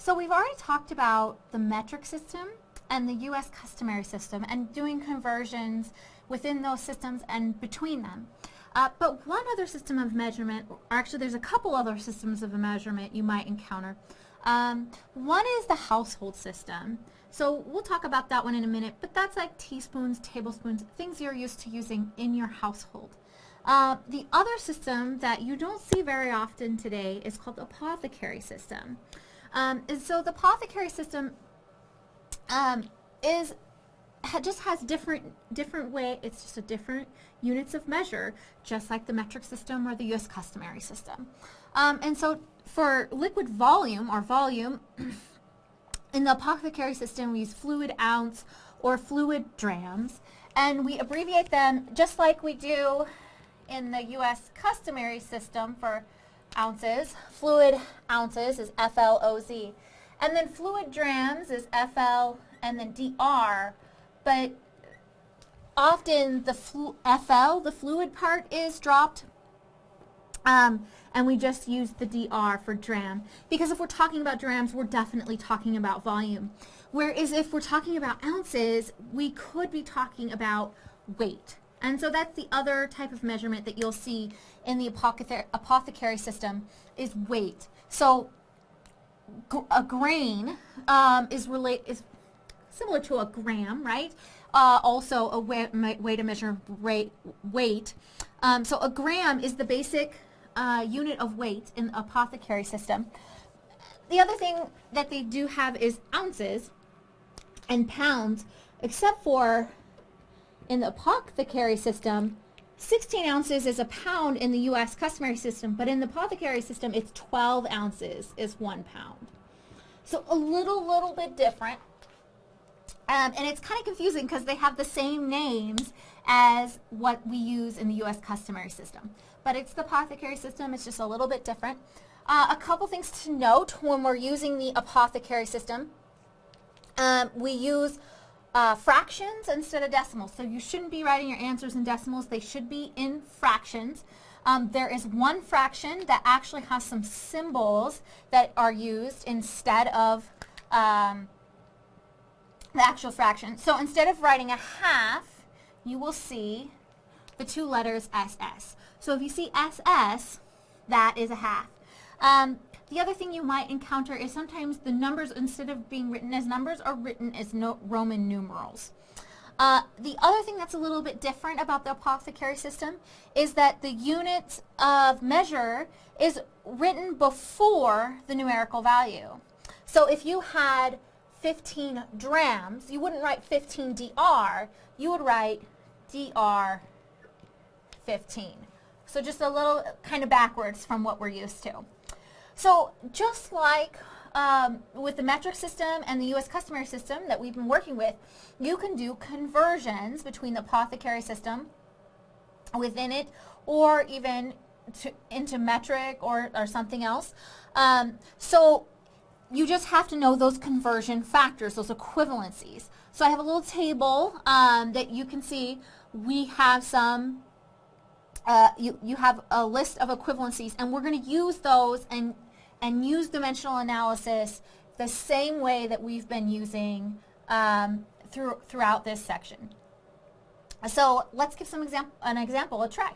So we've already talked about the metric system and the U.S. customary system and doing conversions within those systems and between them. Uh, but one other system of measurement, or actually there's a couple other systems of measurement you might encounter. Um, one is the household system. So we'll talk about that one in a minute, but that's like teaspoons, tablespoons, things you're used to using in your household. Uh, the other system that you don't see very often today is called the apothecary system. Um, and so the apothecary system um, is ha just has different different way. It's just a different units of measure, just like the metric system or the U.S. customary system. Um, and so for liquid volume or volume, in the apothecary system we use fluid ounce or fluid drams, and we abbreviate them just like we do in the U.S. customary system for ounces. Fluid ounces is FLOZ. And then fluid drams is FL and then DR. But often the FL, the fluid part, is dropped. Um, and we just use the DR for dram. Because if we're talking about drams, we're definitely talking about volume. Whereas if we're talking about ounces, we could be talking about weight. And so that's the other type of measurement that you'll see in the apothecary, apothecary system is weight. So a grain um, is relate is similar to a gram, right? Uh, also a way, way to measure rate, weight. Um, so a gram is the basic uh, unit of weight in the apothecary system. The other thing that they do have is ounces and pounds, except for in the apothecary system, 16 ounces is a pound in the U.S. customary system, but in the apothecary system, it's 12 ounces is one pound. So a little, little bit different. Um, and it's kind of confusing because they have the same names as what we use in the U.S. customary system. But it's the apothecary system. It's just a little bit different. Uh, a couple things to note when we're using the apothecary system. Um, we use uh, fractions instead of decimals. So you shouldn't be writing your answers in decimals. They should be in fractions. Um, there is one fraction that actually has some symbols that are used instead of um, the actual fraction. So instead of writing a half, you will see the two letters SS. So if you see SS, that is a half. Um, the other thing you might encounter is sometimes the numbers, instead of being written as numbers, are written as no Roman numerals. Uh, the other thing that's a little bit different about the apothecary system is that the unit of measure is written before the numerical value. So if you had 15 drams, you wouldn't write 15 dr, you would write dr 15. So just a little kind of backwards from what we're used to. So just like um, with the metric system and the U.S. customary system that we've been working with, you can do conversions between the apothecary system within it or even to, into metric or, or something else. Um, so you just have to know those conversion factors, those equivalencies. So I have a little table um, that you can see. We have some, uh, you, you have a list of equivalencies and we're going to use those and and use dimensional analysis the same way that we've been using um, through, throughout this section. So let's give some example, an example a try.